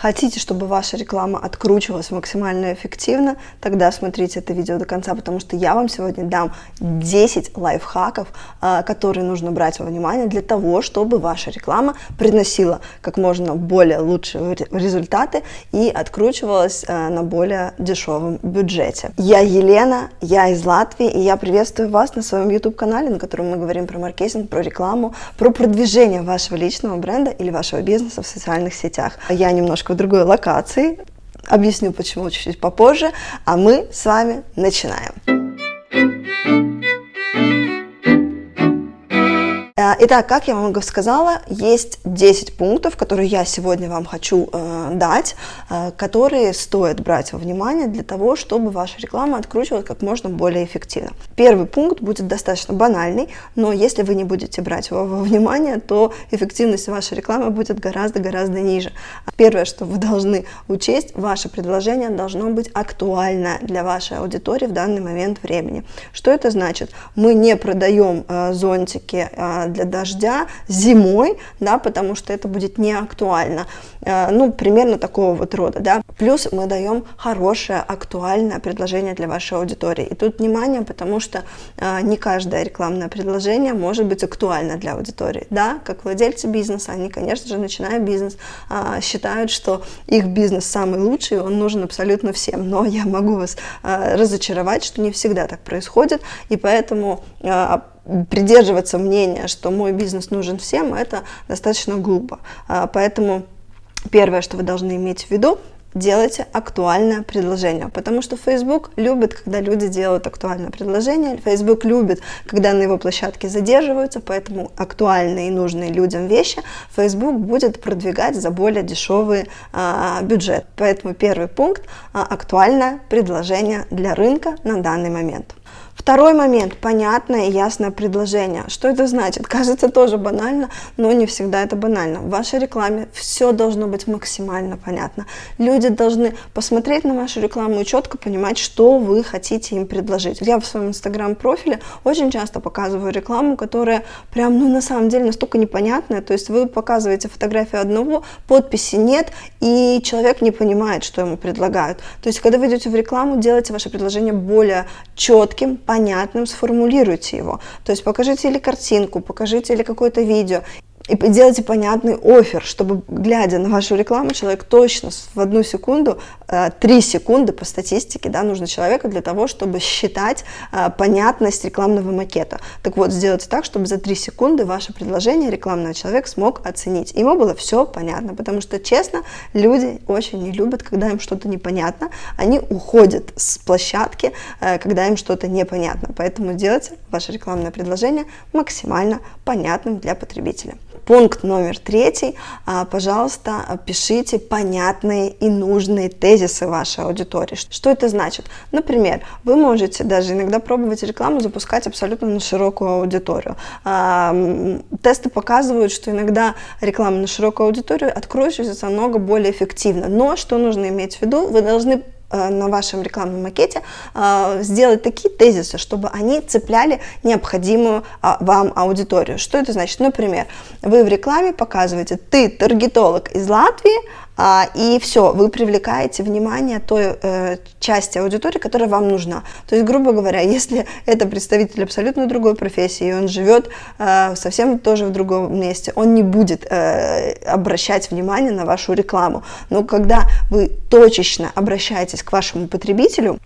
Хотите, чтобы ваша реклама откручивалась максимально эффективно, тогда смотрите это видео до конца, потому что я вам сегодня дам 10 лайфхаков, а, которые нужно брать во внимание для того, чтобы ваша реклама приносила как можно более лучшие результаты и откручивалась а, на более дешевом бюджете. Я Елена, я из Латвии, и я приветствую вас на своем YouTube-канале, на котором мы говорим про маркетинг, про рекламу, про продвижение вашего личного бренда или вашего бизнеса в социальных сетях. Я немножко немножко в другой локации. Объясню, почему чуть-чуть попозже. А мы с вами начинаем. Э, итак, как я вам сказала, есть 10 пунктов, которые я сегодня вам хочу э, дать, э, которые стоит брать во внимание для того, чтобы ваша реклама откручивалась как можно более эффективно. Первый пункт будет достаточно банальный, но если вы не будете брать его во внимание, то эффективность вашей рекламы будет гораздо-гораздо ниже. Первое, что вы должны учесть, ваше предложение должно быть актуально для вашей аудитории в данный момент времени. Что это значит? Мы не продаем э, зонтики э, для дождя зимой, да, потому что это будет не актуально. Э, ну, примерно такого вот рода, да. Плюс мы даем хорошее, актуальное предложение для вашей аудитории. И тут внимание, потому что э, не каждое рекламное предложение может быть актуально для аудитории, да. Как владельцы бизнеса, они, конечно же, начиная бизнес, э, считают, что их бизнес самый лучший, он нужен абсолютно всем. Но я могу вас разочаровать, что не всегда так происходит, и поэтому придерживаться мнения, что мой бизнес нужен всем, это достаточно глупо. А, поэтому первое, что вы должны иметь в виду, делайте актуальное предложение, потому что Facebook любит, когда люди делают актуальное предложение, Facebook любит, когда на его площадке задерживаются, поэтому актуальные и нужные людям вещи Facebook будет продвигать за более дешевый а, бюджет. Поэтому первый пункт а, – актуальное предложение для рынка на данный момент. Второй момент – понятное и ясное предложение. Что это значит? Кажется тоже банально, но не всегда это банально. В вашей рекламе все должно быть максимально понятно. Люди должны посмотреть на вашу рекламу и четко понимать, что вы хотите им предложить. Я в своем инстаграм-профиле очень часто показываю рекламу, которая прям, ну, на самом деле настолько непонятная. То есть вы показываете фотографию одного, подписи нет, и человек не понимает, что ему предлагают. То есть, когда вы идете в рекламу, делайте ваше предложение более четким, понятным, сформулируйте его. То есть покажите или картинку, покажите или какое-то видео, и делайте понятный офер, чтобы, глядя на вашу рекламу, человек точно в одну секунду, э, три секунды по статистике, да, нужно человека для того, чтобы считать э, понятность рекламного макета. Так вот, сделайте так, чтобы за три секунды ваше предложение рекламного человек смог оценить. Ему было все понятно, потому что, честно, люди очень не любят, когда им что-то непонятно, они уходят с площадки, э, когда им что-то непонятно. Поэтому делайте ваше рекламное предложение максимально понятным для потребителя. Пункт номер третий. А, пожалуйста, пишите понятные и нужные тезисы вашей аудитории. Что это значит? Например, вы можете даже иногда пробовать рекламу запускать абсолютно на широкую аудиторию. А, тесты показывают, что иногда реклама на широкую аудиторию откроется намного более эффективно. Но что нужно иметь в виду? Вы должны на вашем рекламном макете э, сделать такие тезисы, чтобы они цепляли необходимую а, вам аудиторию. Что это значит? Например, вы в рекламе показываете, ты таргетолог из Латвии, и все, вы привлекаете внимание той э, части аудитории, которая вам нужна. То есть, грубо говоря, если это представитель абсолютно другой профессии, и он живет э, совсем тоже в другом месте, он не будет э, обращать внимание на вашу рекламу. Но когда вы точечно обращаетесь к вашему потребителю,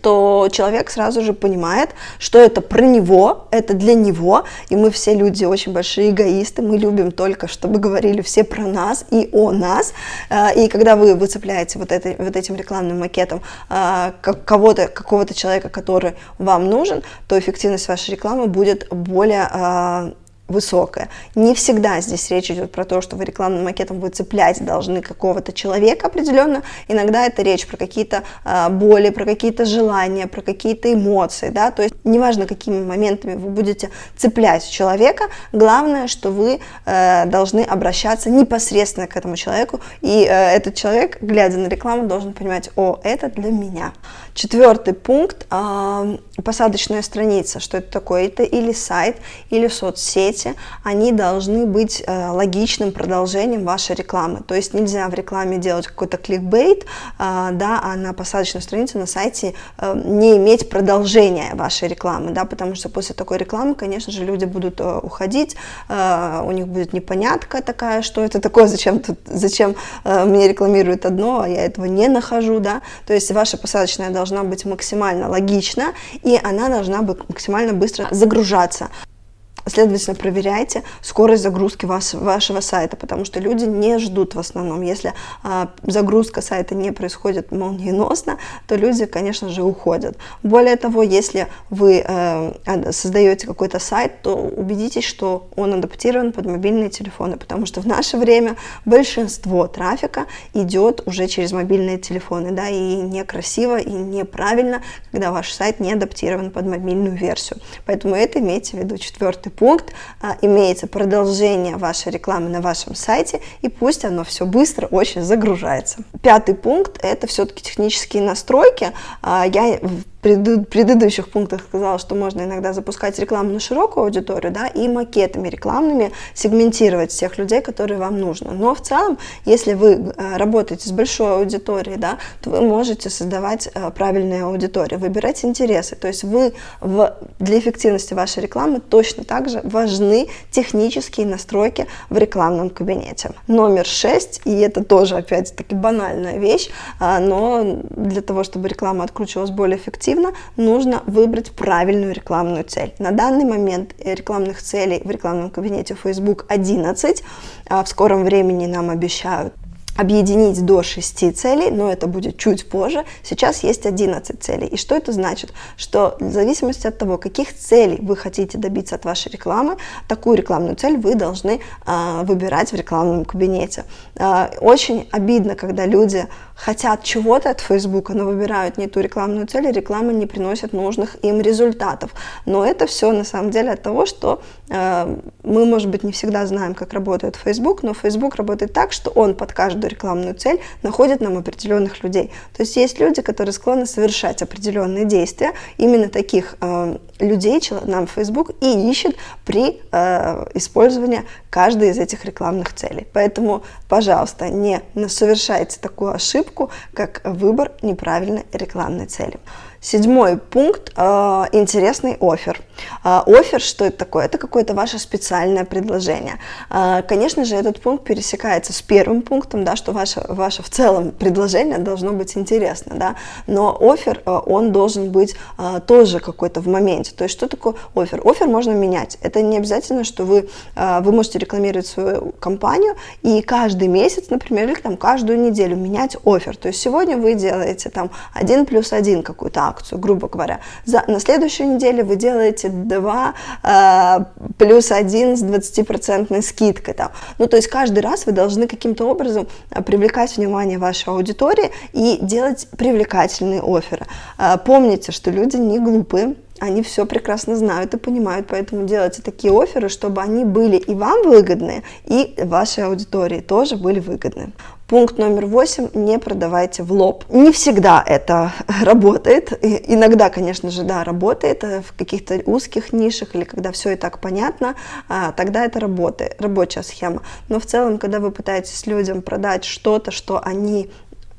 то человек сразу же понимает, что это про него, это для него, и мы все люди очень большие эгоисты, мы любим только, чтобы говорили все про нас и о нас, э, и когда вы выцепляете вот, это, вот этим рекламным макетом э, кого-то, какого-то человека, который вам нужен, то эффективность вашей рекламы будет более э, высокая. Не всегда здесь речь идет про то, что вы рекламным макетом вы цеплять должны какого-то человека определенно. Иногда это речь про какие-то э, боли, про какие-то желания, про какие-то эмоции. Да? То есть неважно какими моментами вы будете цеплять человека, главное, что вы э, должны обращаться непосредственно к этому человеку, и э, этот человек, глядя на рекламу, должен понимать, о, это для меня. Четвертый пункт э, – посадочная страница. Что это такое? Это или сайт, или соцсети. Они должны быть э, логичным продолжением вашей рекламы. То есть нельзя в рекламе делать какой-то кликбейт, э, да, а на посадочной странице на сайте э, не иметь продолжения вашей рекламы, да, потому что после такой рекламы, конечно же, люди будут э, уходить, у них будет непонятка такая, что это такое, зачем, тут, зачем мне рекламируют одно, а я этого не нахожу, да. То есть ваша посадочная должна должна быть максимально логична, и она должна быть максимально быстро загружаться. Следовательно, проверяйте скорость загрузки вас, вашего сайта, потому что люди не ждут в основном. Если а, загрузка сайта не происходит молниеносно, то люди, конечно же, уходят. Более того, если вы э, создаете какой-то сайт, то убедитесь, что он адаптирован под мобильные телефоны, потому что в наше время большинство трафика идет уже через мобильные телефоны, да, и некрасиво, и неправильно, когда ваш сайт не адаптирован под мобильную версию. Поэтому это имейте в виду четвертый пункт, а, имеется продолжение вашей рекламы на вашем сайте, и пусть оно все быстро очень загружается. Пятый пункт – это все-таки технические настройки. А, я предыдущих пунктах сказала, что можно иногда запускать рекламу на широкую аудиторию, да, и макетами рекламными сегментировать всех людей, которые вам нужны. Но в целом, если вы э, работаете с большой аудиторией, да, то вы можете создавать э, правильные аудитории, выбирать интересы. То есть вы в, для эффективности вашей рекламы точно так же важны технические настройки в рекламном кабинете. Номер шесть, и это тоже опять-таки банальная вещь, а, но для того, чтобы реклама откручивалась более эффективно, эффективно, нужно выбрать правильную рекламную цель. На данный момент рекламных целей в рекламном кабинете Facebook 11, а в скором времени нам обещают объединить до 6 целей, но это будет чуть позже. Сейчас есть 11 целей. И что это значит? Что в зависимости от того, каких целей вы хотите добиться от вашей рекламы, такую рекламную цель вы должны э, выбирать в рекламном кабинете. Э, очень обидно, когда люди хотят чего-то от Facebook, но выбирают не ту рекламную цель, и реклама не приносит нужных им результатов. Но это все на самом деле от того, что э, мы, может быть, не всегда знаем, как работает Facebook, но Facebook работает так, что он под каждую рекламную цель находит нам определенных людей. То есть есть люди, которые склонны совершать определенные действия, именно таких э, людей нам Facebook и ищет при э, использовании каждой из этих рекламных целей. Поэтому, пожалуйста, не совершайте такую ошибку, как выбор неправильной рекламной цели. Седьмой пункт э, – интересный офер. Э, офер, что это такое? Это какое-то ваше специальное предложение. Э, конечно же, этот пункт пересекается с первым пунктом, да, что ваше, ваше в целом предложение должно быть интересно, да, но офер, он должен быть тоже какой-то в моменте. То есть, что такое офер? Офер можно менять. Это не обязательно, что вы, вы можете рекламировать свою компанию и каждый месяц, например, или там каждую неделю менять офер. То есть, сегодня вы делаете там один плюс один какую-то акцию, грубо говоря. За, на следующей неделе вы делаете 2 э, плюс 1 с 20% скидкой. Там. Ну, то есть каждый раз вы должны каким-то образом э, привлекать внимание вашей аудитории и делать привлекательные оферы. Э, помните, что люди не глупые, они все прекрасно знают и понимают, поэтому делайте такие оферы, чтобы они были и вам выгодны, и вашей аудитории тоже были выгодны. Пункт номер восемь – не продавайте в лоб. Не всегда это работает, иногда, конечно же, да, работает э, в каких-то узких нишах или когда все и так понятно, а, тогда это работает, рабочая схема. Но в целом, когда вы пытаетесь людям продать что-то, что они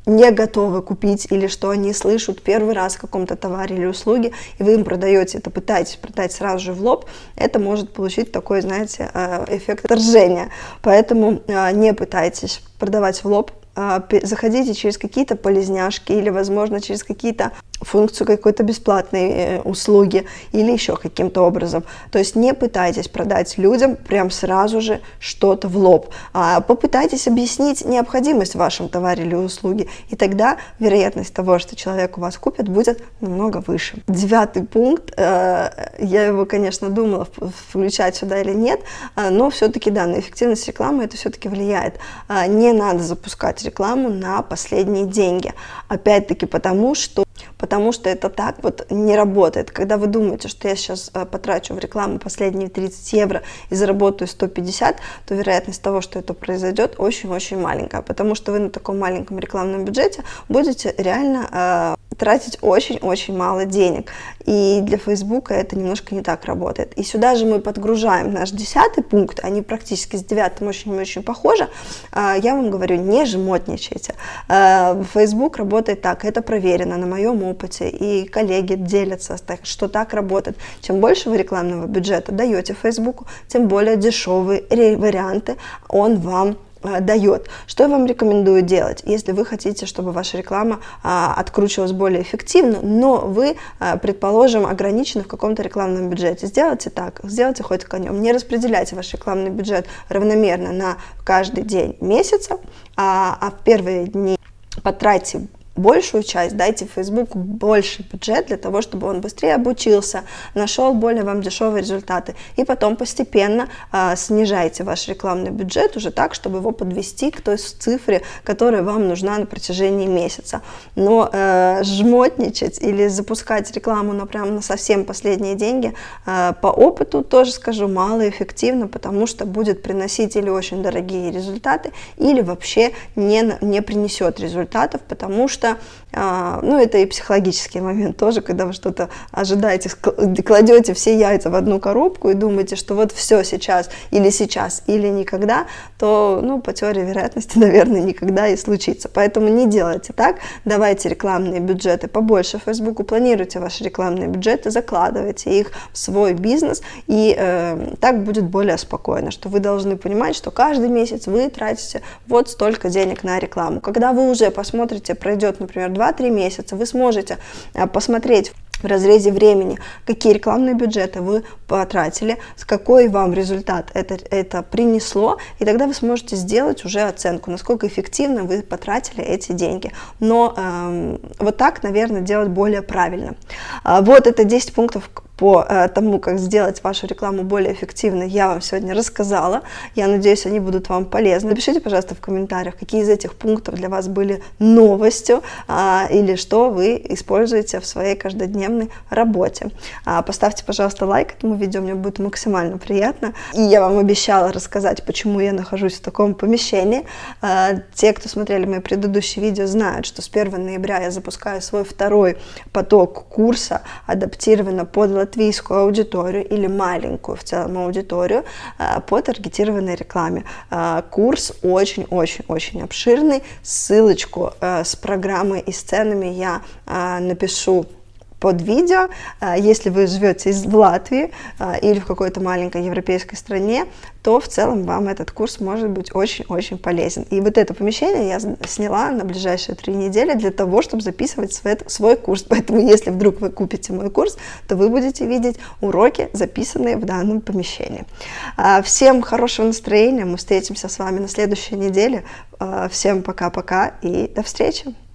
не готовы купить или что они слышат первый раз о каком-то товаре или услуге, и вы им продаете это, пытаетесь продать сразу же в лоб, это может получить такой, знаете, э, эффект отторжения. Поэтому э, не пытайтесь продавать в лоб, а, заходите через какие-то полезняшки или, возможно, через какие-то функцию какой-то бесплатной э, услуги или еще каким-то образом. То есть не пытайтесь продать людям прям сразу же что-то в лоб. А попытайтесь объяснить необходимость в вашем товаре или услуге, и тогда вероятность того, что человек у вас купит, будет намного выше. Девятый пункт, э, я его, конечно, думала включать сюда или нет, э, но все-таки, да, на эффективность рекламы это все-таки влияет. Не надо запускать рекламу на последние деньги. Опять-таки потому, что потому что это так вот не работает. Когда вы думаете, что я сейчас э, потрачу в рекламу последние 30 евро и заработаю 150, то вероятность того, что это произойдет, очень-очень маленькая, потому что вы на таком маленьком рекламном бюджете будете реально э, тратить очень-очень мало денег. И для Фейсбука это немножко не так работает. И сюда же мы подгружаем наш десятый пункт, они практически с девятым очень-очень похожи. А, я вам говорю, не жмотничайте. А, Facebook работает так, это проверено на моем опыте, и коллеги делятся, что так работает. Чем больше вы рекламного бюджета даете Фейсбуку, тем более дешевые варианты он вам дает. Что я вам рекомендую делать, если вы хотите, чтобы ваша реклама а, откручивалась более эффективно, но вы, а, предположим, ограничены в каком-то рекламном бюджете. Сделайте так, сделайте хоть конем. Не распределяйте ваш рекламный бюджет равномерно на каждый день месяца, а, а в первые дни потратьте большую часть, дайте Фейсбуку больше бюджет для того, чтобы он быстрее обучился, нашел более вам дешевые результаты. И потом постепенно э, снижайте ваш рекламный бюджет уже так, чтобы его подвести к той цифре, которая вам нужна на протяжении месяца. Но э, жмотничать или запускать рекламу на прям на совсем последние деньги э, по опыту тоже скажу малоэффективно, потому что будет приносить или очень дорогие результаты, или вообще не, не принесет результатов, потому что что, а, ну, это и психологический момент тоже, когда вы что-то ожидаете, кладете все яйца в одну коробку и думаете, что вот все сейчас, или сейчас, или никогда, то, ну, по теории вероятности, наверное, никогда и случится. Поэтому не делайте так, давайте рекламные бюджеты побольше Фейсбуку, планируйте ваши рекламные бюджеты, закладывайте их в свой бизнес, и э, так будет более спокойно, что вы должны понимать, что каждый месяц вы тратите вот столько денег на рекламу. Когда вы уже посмотрите, пройдет например, 2-3 месяца, вы сможете э, посмотреть в разрезе времени, какие рекламные бюджеты вы потратили, с какой вам результат это, это принесло, и тогда вы сможете сделать уже оценку, насколько эффективно вы потратили эти деньги. Но э, вот так, наверное, делать более правильно. А, вот это 10 пунктов по э, тому, как сделать вашу рекламу более эффективной, я вам сегодня рассказала. Я надеюсь, они будут вам полезны. Напишите, пожалуйста, в комментариях, какие из этих пунктов для вас были новостью а, или что вы используете в своей каждодневной работе. А, поставьте, пожалуйста, лайк этому видео, мне будет максимально приятно. И я вам обещала рассказать, почему я нахожусь в таком помещении. А, те, кто смотрели мои предыдущие видео, знают, что с 1 ноября я запускаю свой второй поток курса, адаптированно под латвийскую аудиторию или маленькую в целом аудиторию э, по таргетированной рекламе. Э, курс очень-очень-очень обширный. Ссылочку э, с программой и сценами я напишу под видео. Если вы живете в Латвии или в какой-то маленькой европейской стране, то в целом вам этот курс может быть очень-очень полезен. И вот это помещение я сняла на ближайшие три недели для того, чтобы записывать свой, курс. Поэтому если вдруг вы купите мой курс, то вы будете видеть уроки, записанные в данном помещении. А, всем хорошего настроения, мы встретимся с вами на следующей неделе. А, всем пока-пока и до встречи!